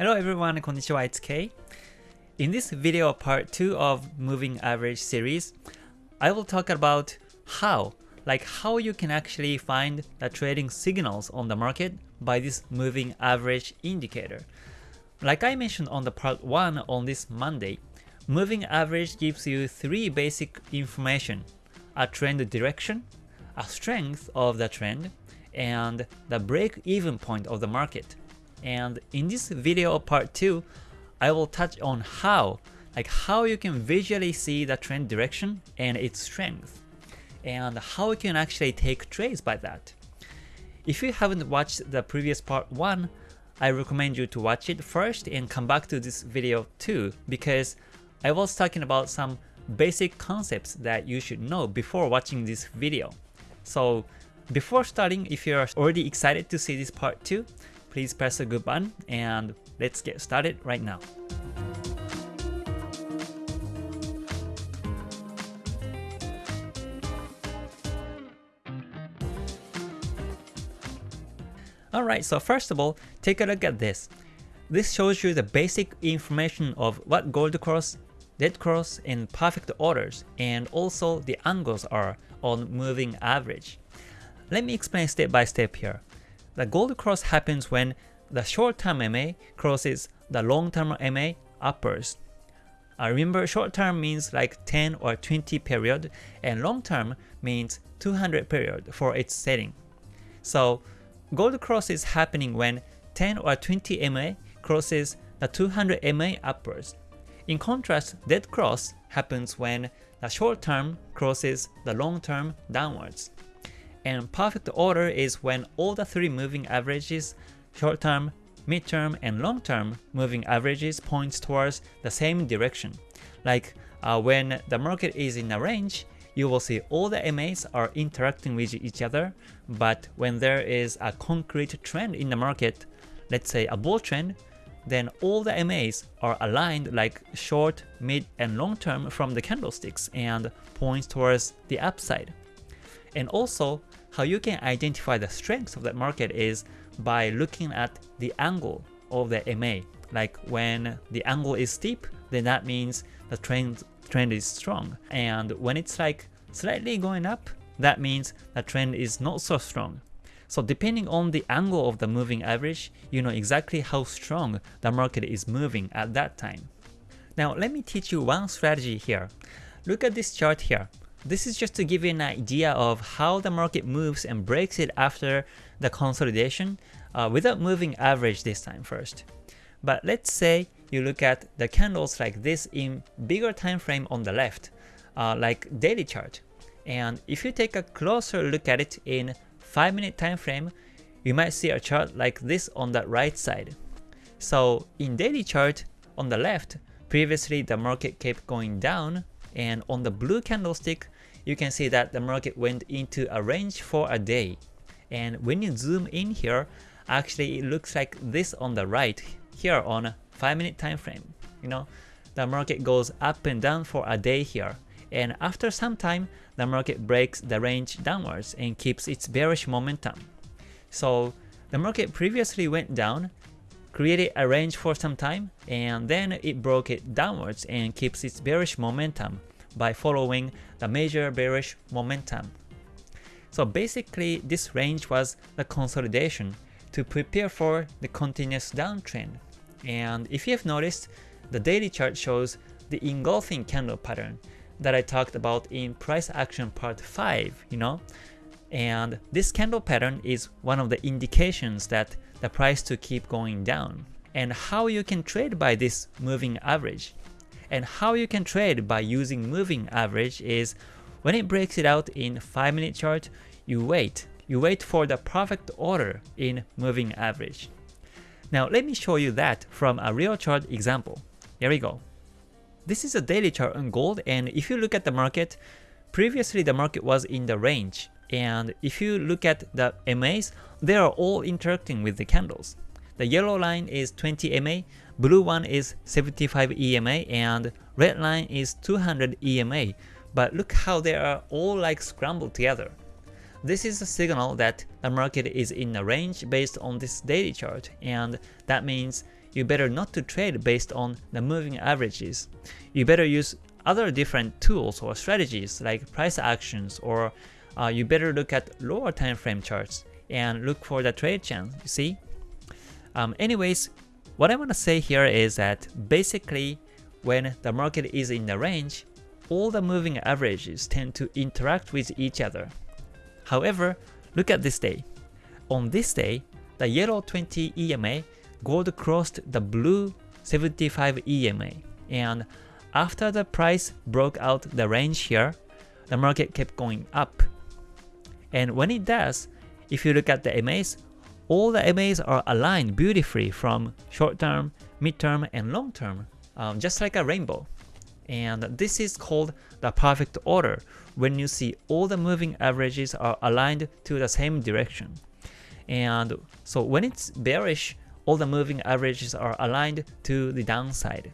Hello everyone, konnichiwa, it's Kei. In this video part 2 of Moving Average series, I will talk about how, like how you can actually find the trading signals on the market by this Moving Average indicator. Like I mentioned on the part 1 on this Monday, Moving Average gives you three basic information, a trend direction, a strength of the trend, and the break-even point of the market. And in this video part 2, I will touch on how, like how you can visually see the trend direction and its strength, and how you can actually take trades by that. If you haven't watched the previous part 1, I recommend you to watch it first and come back to this video too, because I was talking about some basic concepts that you should know before watching this video. So before starting, if you're already excited to see this part 2, please press the good button and let's get started right now. Alright, so first of all, take a look at this. This shows you the basic information of what gold cross, dead cross, and perfect orders, and also the angles are on moving average. Let me explain step by step here. The gold cross happens when the short-term MA crosses the long-term MA uppers. Uh, remember, short-term means like 10 or 20 period, and long-term means 200 period for its setting. So gold cross is happening when 10 or 20 MA crosses the 200 MA uppers. In contrast, dead cross happens when the short term crosses the long term downwards. And perfect order is when all the three moving averages, short term, mid term, and long term moving averages points towards the same direction. Like uh, when the market is in a range, you will see all the MAs are interacting with each other, but when there is a concrete trend in the market, let's say a bull trend, then all the MAs are aligned like short, mid, and long term from the candlesticks and points towards the upside. And also, how you can identify the strengths of that market is by looking at the angle of the MA. Like when the angle is steep, then that means the trend trend is strong. And when it's like slightly going up, that means the trend is not so strong. So depending on the angle of the moving average, you know exactly how strong the market is moving at that time. Now let me teach you one strategy here. Look at this chart here. This is just to give you an idea of how the market moves and breaks it after the consolidation uh, without moving average this time first. But let's say you look at the candles like this in bigger time frame on the left, uh, like daily chart. And if you take a closer look at it in 5 minute time frame, you might see a chart like this on the right side. So in daily chart on the left, previously the market kept going down and on the blue candlestick, you can see that the market went into a range for a day. And when you zoom in here, actually it looks like this on the right here on a 5 minute time frame. You know, the market goes up and down for a day here and after some time, the market breaks the range downwards and keeps its bearish momentum. So the market previously went down, created a range for some time, and then it broke it downwards and keeps its bearish momentum by following the major bearish momentum. So basically, this range was the consolidation to prepare for the continuous downtrend. And if you have noticed, the daily chart shows the engulfing candle pattern that I talked about in price action part 5, you know? And this candle pattern is one of the indications that the price to keep going down. And how you can trade by this moving average. And how you can trade by using moving average is when it breaks it out in 5 minute chart, you wait. You wait for the perfect order in moving average. Now let me show you that from a real chart example. Here we go. This is a daily chart on gold and if you look at the market, previously the market was in the range and if you look at the MAs, they are all interacting with the candles. The yellow line is 20 MA, blue one is 75 EMA, and red line is 200 EMA. But look how they are all like scrambled together. This is a signal that the market is in a range based on this daily chart, and that means you better not to trade based on the moving averages. You better use other different tools or strategies like price actions or uh, you better look at lower time frame charts and look for the trade chance, you see? Um, anyways, what I want to say here is that basically when the market is in the range, all the moving averages tend to interact with each other. However, look at this day. On this day, the yellow 20 EMA gold crossed the blue 75 EMA and after the price broke out the range here, the market kept going up. And when it does, if you look at the MAs, all the MAs are aligned beautifully from short term, mid term, and long term, um, just like a rainbow. And this is called the perfect order when you see all the moving averages are aligned to the same direction. And so when it's bearish, all the moving averages are aligned to the downside.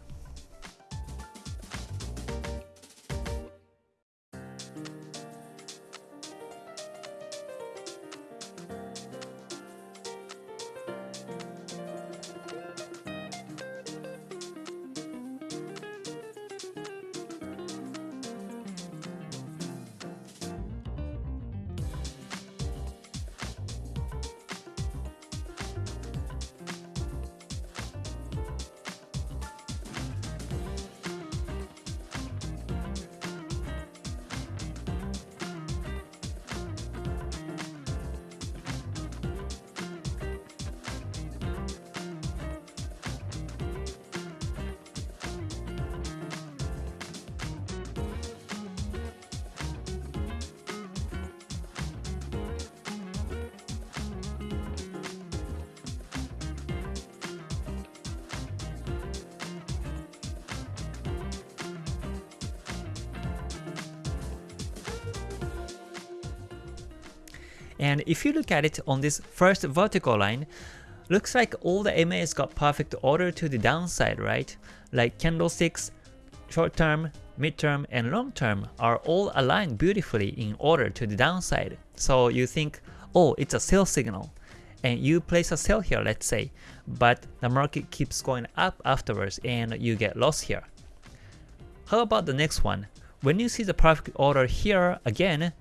And if you look at it on this first vertical line, looks like all the MAs got perfect order to the downside, right? Like candlesticks, short term, mid term, and long term are all aligned beautifully in order to the downside. So you think, oh, it's a sell signal. And you place a sell here, let's say, but the market keeps going up afterwards and you get lost here. How about the next one? When you see the perfect order here again,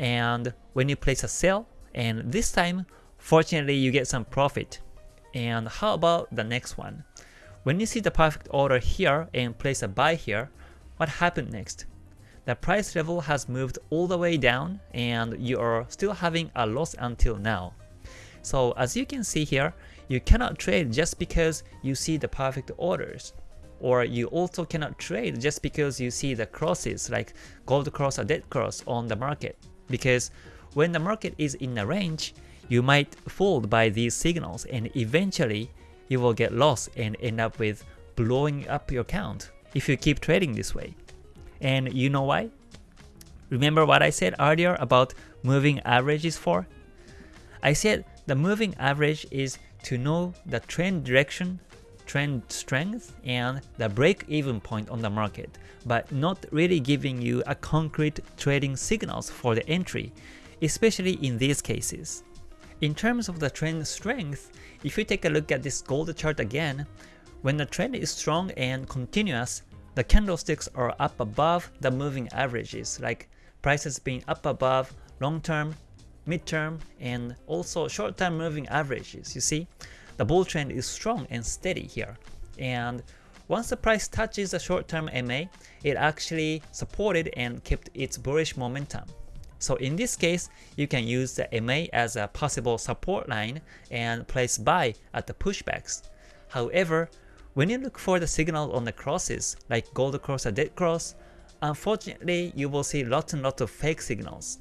and when you place a sell, and this time, fortunately you get some profit. And how about the next one? When you see the perfect order here and place a buy here, what happened next? The price level has moved all the way down and you are still having a loss until now. So as you can see here, you cannot trade just because you see the perfect orders. Or you also cannot trade just because you see the crosses like gold cross or dead cross on the market because when the market is in a range, you might fooled by these signals and eventually you will get lost and end up with blowing up your account if you keep trading this way. And you know why? Remember what I said earlier about moving averages for? I said the moving average is to know the trend direction trend strength and the break-even point on the market, but not really giving you a concrete trading signals for the entry, especially in these cases. In terms of the trend strength, if you take a look at this gold chart again, when the trend is strong and continuous, the candlesticks are up above the moving averages, like prices being up above long-term, mid-term, and also short-term moving averages, you see? The bull trend is strong and steady here. And once the price touches the short-term MA, it actually supported and kept its bullish momentum. So in this case, you can use the MA as a possible support line and place buy at the pushbacks. However, when you look for the signal on the crosses, like gold cross or dead cross, unfortunately you will see lots and lots of fake signals.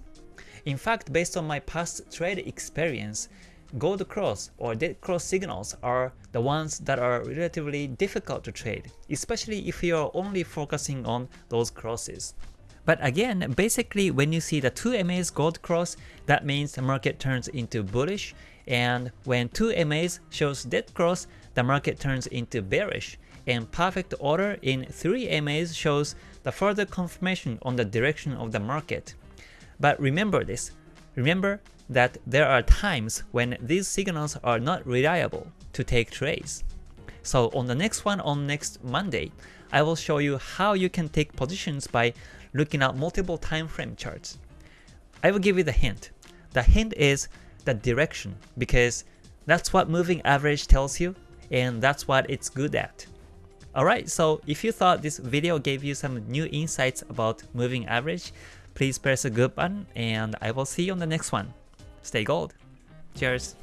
In fact, based on my past trade experience, gold cross or dead cross signals are the ones that are relatively difficult to trade, especially if you are only focusing on those crosses. But again, basically when you see the 2 MAs gold cross, that means the market turns into bullish, and when 2 MAs shows dead cross, the market turns into bearish, and perfect order in 3 MAs shows the further confirmation on the direction of the market. But remember this, remember that there are times when these signals are not reliable to take trades. So on the next one on next Monday, I will show you how you can take positions by looking at multiple time frame charts. I will give you the hint. The hint is the direction because that's what moving average tells you and that's what it's good at. Alright, so if you thought this video gave you some new insights about moving average, please press the good button and I will see you on the next one. Stay gold. Cheers.